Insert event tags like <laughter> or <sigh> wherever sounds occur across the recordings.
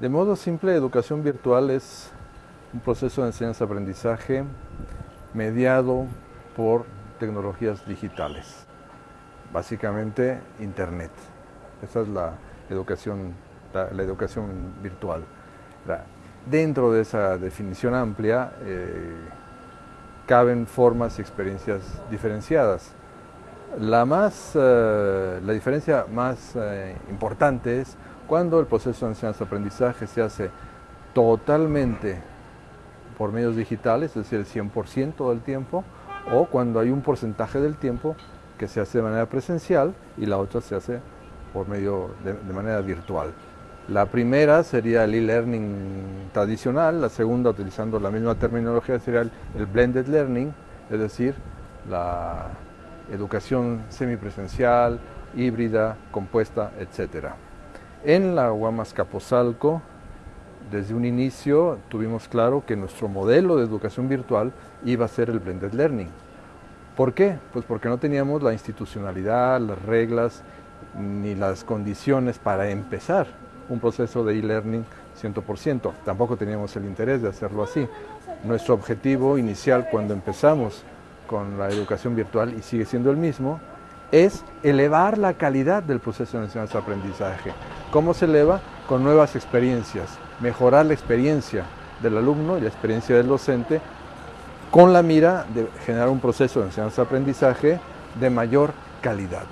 De modo simple, educación virtual es un proceso de enseñanza-aprendizaje mediado por tecnologías digitales, básicamente Internet. Esa es la educación, la, educación virtual. Dentro de esa definición amplia eh, caben formas y experiencias diferenciadas. La, más, eh, la diferencia más eh, importante es cuando el proceso de enseñanza-aprendizaje se hace totalmente por medios digitales, es decir, el 100% del tiempo, o cuando hay un porcentaje del tiempo que se hace de manera presencial y la otra se hace por medio de, manera virtual. La primera sería el e-learning tradicional, la segunda, utilizando la misma terminología, sería el, el blended learning, es decir, la educación semipresencial, híbrida, compuesta, etc. En la Guamas Capozalco, desde un inicio tuvimos claro que nuestro modelo de educación virtual iba a ser el blended learning. ¿Por qué? Pues porque no teníamos la institucionalidad, las reglas ni las condiciones para empezar un proceso de e-learning 100%. Tampoco teníamos el interés de hacerlo así. Nuestro objetivo inicial cuando empezamos con la educación virtual, y sigue siendo el mismo, es elevar la calidad del proceso de enseñanza-aprendizaje. ¿Cómo se eleva? Con nuevas experiencias, mejorar la experiencia del alumno y la experiencia del docente con la mira de generar un proceso de enseñanza-aprendizaje de mayor calidad.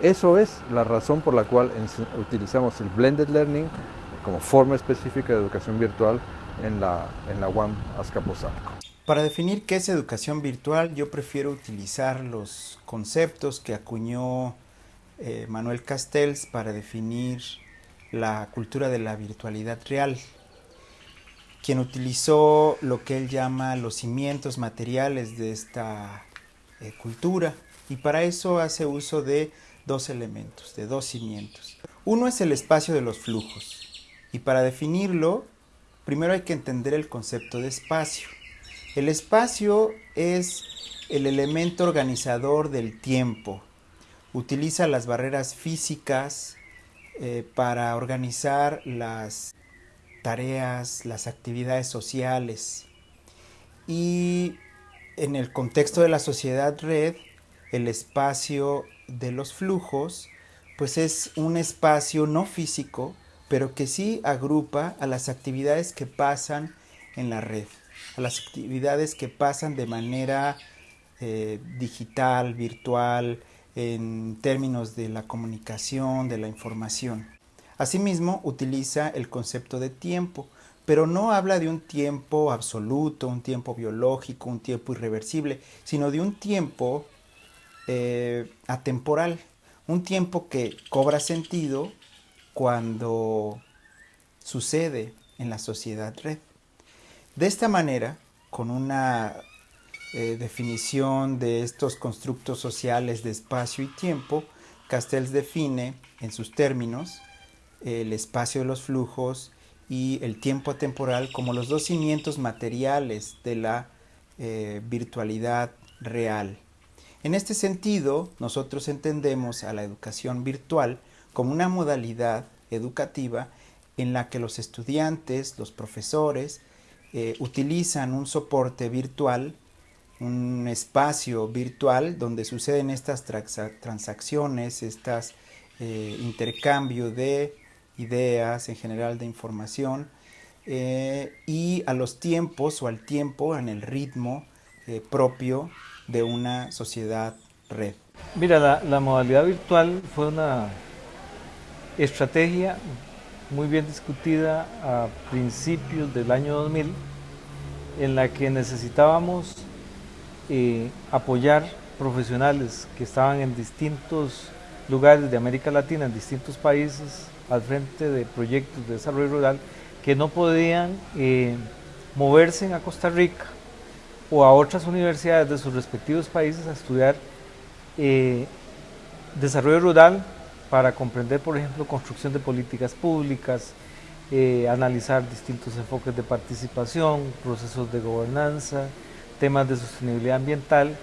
Eso es la razón por la cual utilizamos el Blended Learning como forma específica de educación virtual en la, en la. Para definir qué es educación virtual, yo prefiero utilizar los conceptos que acuñó eh, Manuel Castells para definir la cultura de la virtualidad real, quien utilizó lo que él llama los cimientos materiales de esta eh, cultura y para eso hace uso de dos elementos, de dos cimientos. Uno es el espacio de los flujos y para definirlo primero hay que entender el concepto de espacio. El espacio es el elemento organizador del tiempo. Utiliza las barreras físicas eh, para organizar las tareas, las actividades sociales. Y en el contexto de la sociedad red, el espacio de los flujos, pues es un espacio no físico, pero que sí agrupa a las actividades que pasan en la red a las actividades que pasan de manera eh, digital, virtual, en términos de la comunicación, de la información. Asimismo, utiliza el concepto de tiempo, pero no habla de un tiempo absoluto, un tiempo biológico, un tiempo irreversible, sino de un tiempo eh, atemporal, un tiempo que cobra sentido cuando sucede en la sociedad red. De esta manera, con una eh, definición de estos constructos sociales de espacio y tiempo, Castells define en sus términos el espacio de los flujos y el tiempo temporal como los dos cimientos materiales de la eh, virtualidad real. En este sentido, nosotros entendemos a la educación virtual como una modalidad educativa en la que los estudiantes, los profesores, eh, utilizan un soporte virtual, un espacio virtual donde suceden estas transacciones, estas eh, intercambio de ideas, en general de información, eh, y a los tiempos o al tiempo, en el ritmo propio de una sociedad red. Mira, la, modalidad virtual fue una estrategia muy bien discutida a principios del año 2000 en la que necesitábamos eh, apoyar profesionales que estaban en distintos lugares de América Latina, en distintos países, al frente de proyectos de desarrollo rural, que no podían eh, moverse a Costa Rica o a otras universidades de sus respectivos países a estudiar eh, desarrollo rural para comprender, por ejemplo, construcción de políticas públicas, eh, analizar distintos enfoques de participación, procesos de gobernanza, temas de sostenibilidad ambiental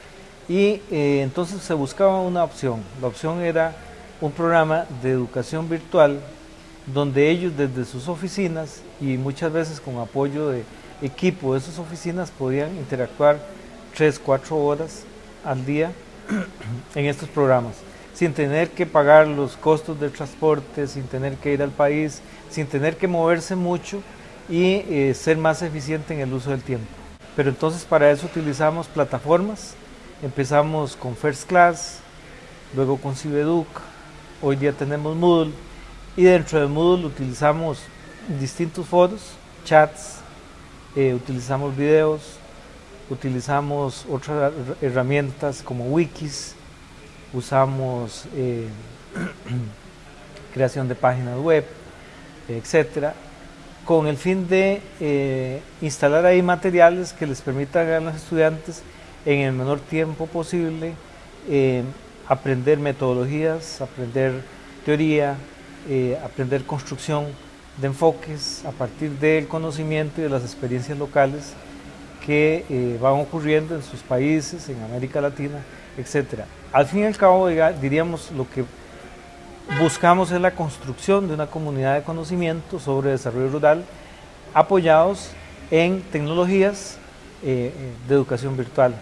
y eh, entonces se buscaba una opción. La opción era un programa de educación virtual donde ellos desde sus oficinas y muchas veces con apoyo de equipo de sus oficinas podían interactuar 3, 4 horas al día en estos programas, sin tener que pagar los costos del transporte, sin tener que ir al país, sin tener que moverse mucho y eh, ser más eficiente en el uso del tiempo. Pero entonces para eso utilizamos plataformas, empezamos con First Class, luego con Cibeduc, hoy día tenemos Moodle y dentro de Moodle utilizamos distintos foros, chats, eh, utilizamos videos, utilizamos otras herramientas como wikis, usamos eh, <clears throat> creación de páginas web, etcétera, con el fin de eh, instalar ahí materiales que les permitan a los estudiantes en el menor tiempo posible aprender metodologías, aprender teoría, aprender construcción de enfoques a partir del conocimiento y de las experiencias locales que eh, van ocurriendo en sus países, en América Latina, etc. Al fin y al cabo, diríamos, lo que buscamos es la construcción de una comunidad de conocimiento sobre desarrollo rural apoyados en tecnologías eh, de educación virtual.